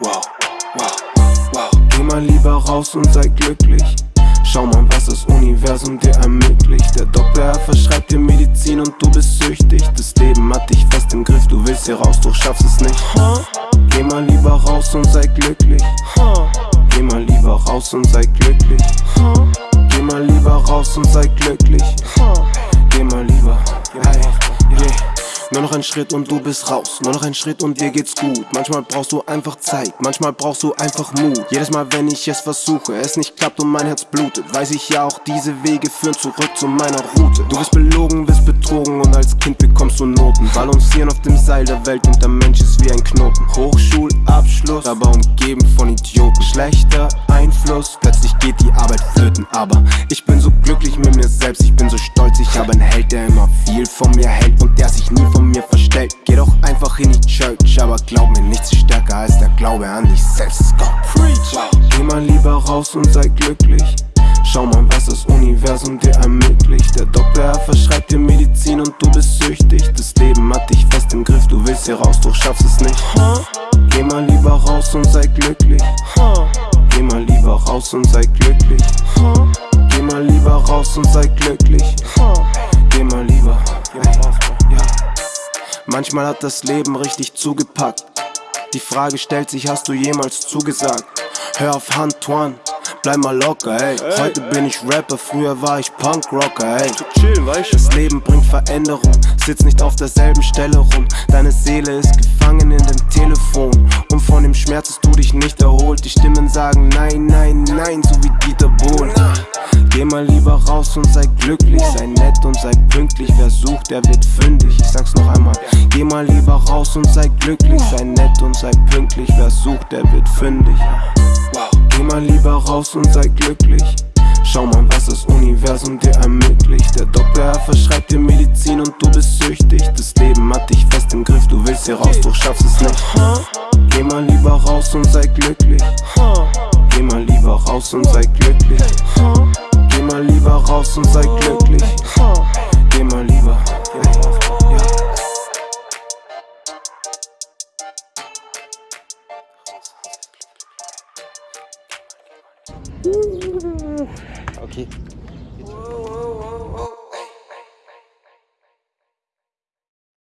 Wow, wow, wow. Geh mal lieber raus und sei glücklich. Schau mal, was das Universum dir ermöglicht. Der Doktor er verschreibt dir Medizin und du bist süchtig. Das Leben hat dich fest im Griff, du willst hier raus, doch schaffst es nicht. Geh mal lieber raus und sei glücklich. Geh mal lieber raus und sei glücklich. Geh mal lieber raus und sei glücklich. Nur noch ein Schritt und du bist raus. Nur noch ein Schritt und dir geht's gut. Manchmal brauchst du einfach Zeit, manchmal brauchst du einfach Mut. Jedes Mal, wenn ich es versuche, es nicht klappt und mein Herz blutet, weiß ich ja auch, diese Wege führen zurück zu meiner Route. Du bist belogen, bist betrogen und als Kind bekommst du Noten. Balancieren auf dem Seil der Welt und der Mensch ist wie ein Knoten. Hochschulabschluss, aber umgeben von Idioten. Schlechter Einfluss, plötzlich geht die Arbeit flöten. Aber ich bin so glücklich mit mir selbst, ich bin so stolz. Ich habe einen Held, der immer viel von mir hält und der sich nie von glaub mir, nichts ist stärker als der Glaube an dich selbst. Go, preach! Geh mal lieber raus und sei glücklich. Schau mal, was das Universum dir ermöglicht. Der Doktor er verschreibt dir Medizin und du bist süchtig. Das Leben hat dich fest im Griff, du willst hier raus, doch schaffst es nicht. Geh mal lieber raus und sei glücklich. Geh mal lieber raus und sei glücklich. Geh mal lieber raus und sei glücklich. Geh mal lieber. Manchmal hat das Leben richtig zugepackt. Die Frage stellt sich, hast du jemals zugesagt? Hör auf Antoine, bleib mal locker, ey. Heute bin ich Rapper, früher war ich Punkrocker, ey. Das Leben bringt Veränderung, sitz nicht auf derselben Stelle rum. Deine Seele ist gefangen in dem Telefon. Und von dem Schmerz hast du dich nicht erholt. Die Stimmen sagen nein, nein, nein, so wie Dieter Bohlen. Geh mal lieber raus und sei glücklich, sei nett und sei pünktlich. Wer sucht, der wird fündig. Ich sag's noch einmal. Geh mal lieber raus und sei glücklich, sei nett und sei pünktlich. Wer sucht, der wird fündig. Geh mal lieber raus und sei glücklich. Schau mal, was das Universum dir ermöglicht. Der Doktor er verschreibt dir Medizin und du bist süchtig. Das Leben hat dich fest im Griff, du willst hier raus, doch schaffst es nicht. Geh mal lieber raus und sei glücklich. Geh mal lieber raus und sei glücklich. Geh mal lieber raus und sei glücklich. Geh mal lieber. Ja, ja. Okay.